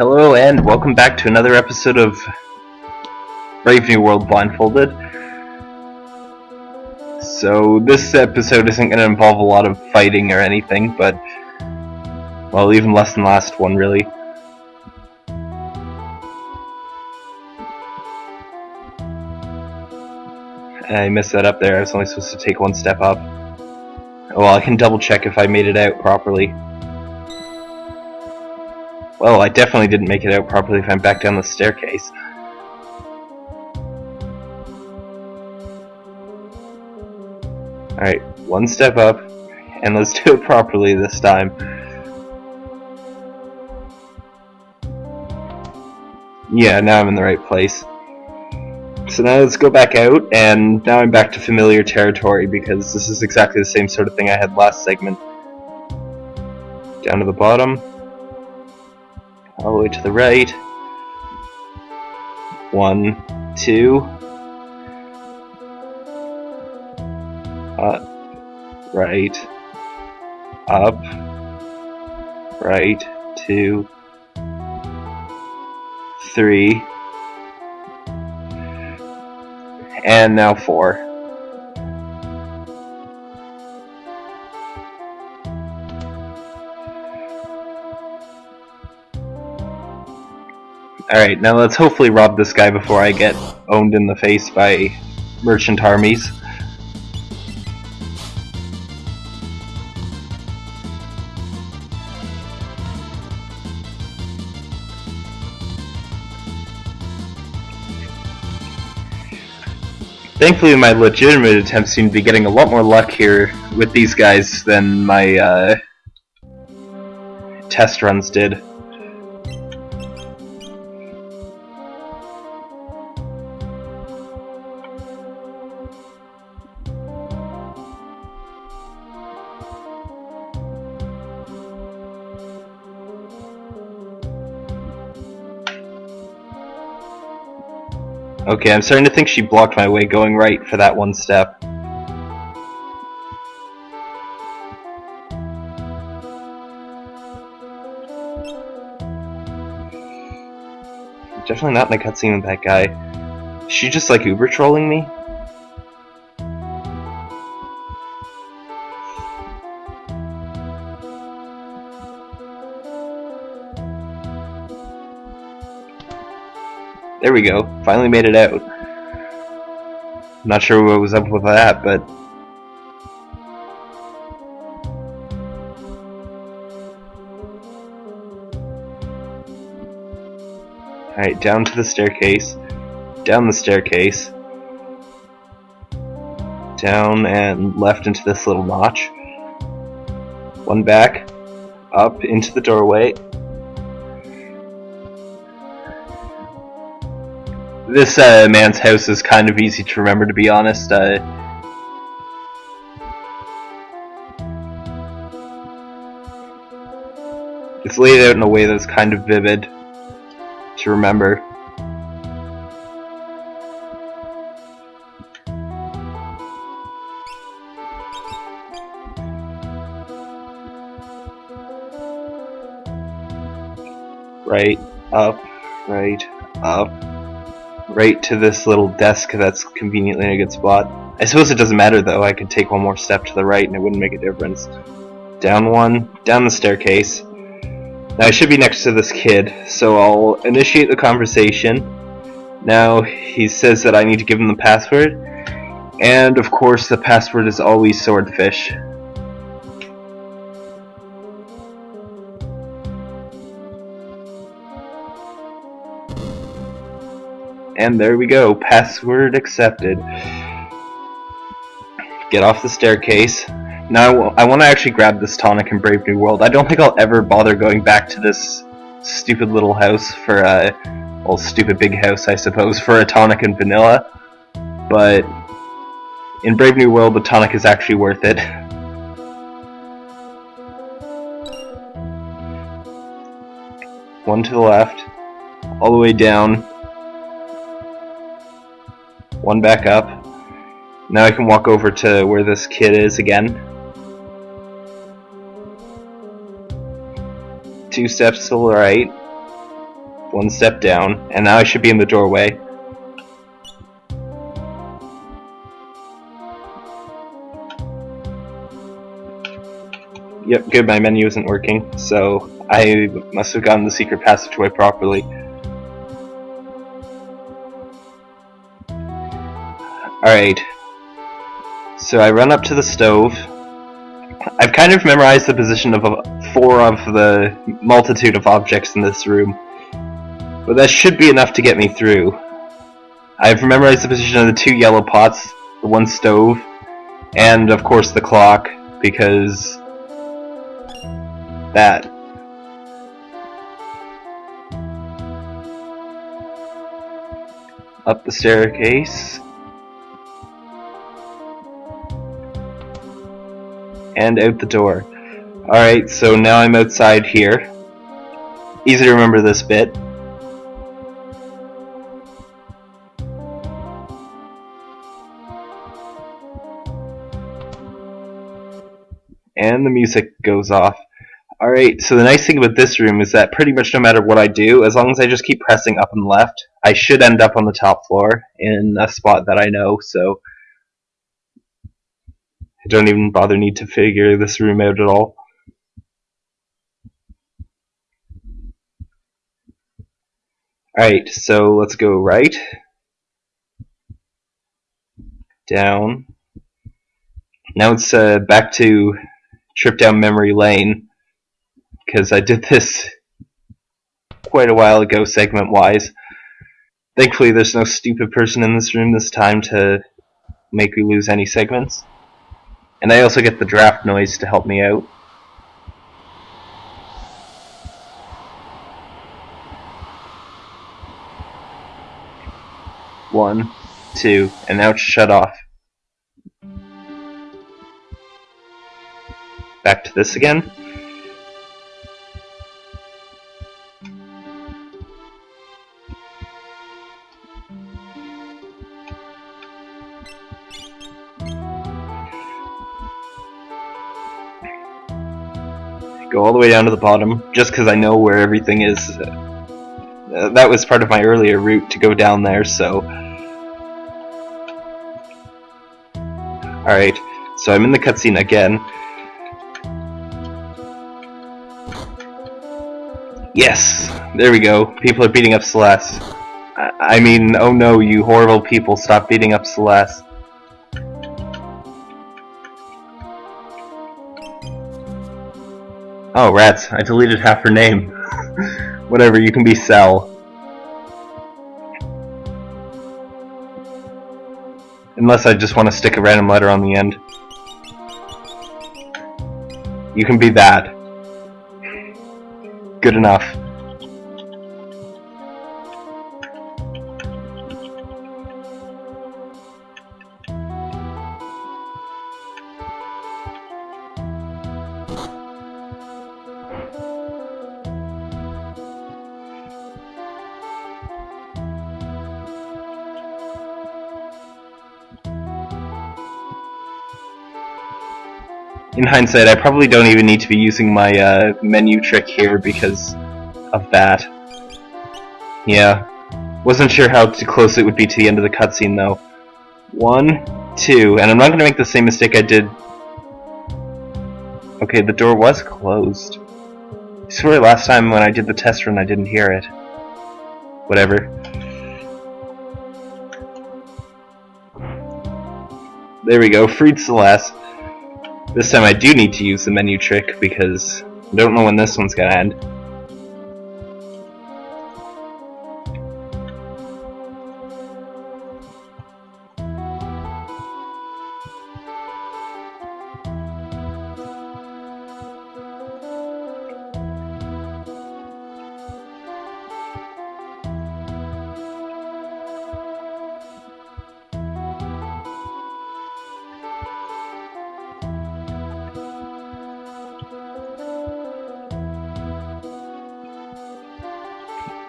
Hello and welcome back to another episode of Brave New World Blindfolded. So this episode isn't going to involve a lot of fighting or anything, but well, even less than last one really. I messed that up there. I was only supposed to take one step up. Well, I can double check if I made it out properly. Well, I definitely didn't make it out properly if I'm back down the staircase. Alright, one step up, and let's do it properly this time. Yeah, now I'm in the right place. So now let's go back out, and now I'm back to familiar territory because this is exactly the same sort of thing I had last segment. Down to the bottom, all the way to the right. One, two, up, right, up, right, two, three, and now four. Alright, now let's hopefully rob this guy before I get owned in the face by merchant armies. Thankfully, my legitimate attempts seem to be getting a lot more luck here with these guys than my uh, test runs did. Okay, I'm starting to think she blocked my way going right for that one step. Definitely not in cutscene with that guy. Is she just like uber trolling me? There we go. Finally made it out. Not sure what was up with that, but... Alright, down to the staircase. Down the staircase. Down and left into this little notch. One back. Up into the doorway. This uh, man's house is kind of easy to remember, to be honest. Uh, it's laid out in a way that's kind of vivid to remember. Right, up, right, up right to this little desk that's conveniently in a good spot. I suppose it doesn't matter though, I could take one more step to the right and it wouldn't make a difference. Down one, down the staircase. Now I should be next to this kid, so I'll initiate the conversation. Now he says that I need to give him the password, and of course the password is always swordfish. And there we go, password accepted. Get off the staircase. Now I want to actually grab this tonic in Brave New World. I don't think I'll ever bother going back to this stupid little house for a, well, stupid big house, I suppose, for a tonic and vanilla. But in Brave New World, the tonic is actually worth it. One to the left, all the way down, one back up. Now I can walk over to where this kid is again. Two steps to the right. one step down, and now I should be in the doorway. Yep, good, my menu isn't working, so I must have gotten the secret passageway properly. Alright. So I run up to the stove. I've kind of memorized the position of four of the multitude of objects in this room. But that should be enough to get me through. I've memorized the position of the two yellow pots, the one stove, and of course the clock, because that. Up the staircase. And out the door. Alright, so now I'm outside here. Easy to remember this bit. And the music goes off. Alright, so the nice thing about this room is that pretty much no matter what I do, as long as I just keep pressing up and left, I should end up on the top floor in a spot that I know, so don't even bother need to figure this room out at all. Alright, so let's go right, down. Now it's uh, back to trip down memory lane because I did this quite a while ago segment wise. Thankfully there's no stupid person in this room this time to make me lose any segments. And I also get the draft noise to help me out. One, two, and now it's shut off. Back to this again. All the way down to the bottom just because I know where everything is. Uh, that was part of my earlier route to go down there, so... Alright, so I'm in the cutscene again. Yes! There we go. People are beating up Celes. I, I mean, oh no, you horrible people, stop beating up Celes. Oh, rats. I deleted half her name. Whatever, you can be Cell. Unless I just want to stick a random letter on the end. You can be that. Good enough. In hindsight, I probably don't even need to be using my uh, menu trick here because of that. Yeah. Wasn't sure how close it would be to the end of the cutscene though. One, two, and I'm not going to make the same mistake I did... Okay, the door was closed. I swear last time when I did the test run I didn't hear it. Whatever. There we go, freed Celes. This time I do need to use the menu trick because I don't know when this one's gonna end.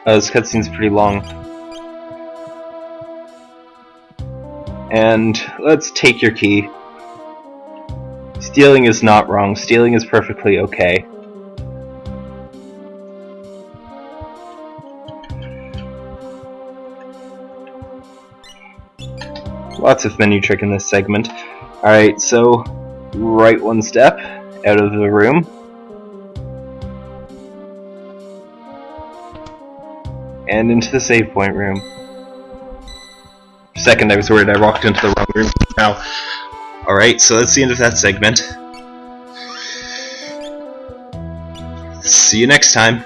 Uh, this cutscene's pretty long. And let's take your key. Stealing is not wrong. Stealing is perfectly okay. Lots of menu trick in this segment. Alright, so right one step out of the room. And into the save point room. Second, I was worried I walked into the wrong room. Now, alright, so that's the end of that segment. See you next time.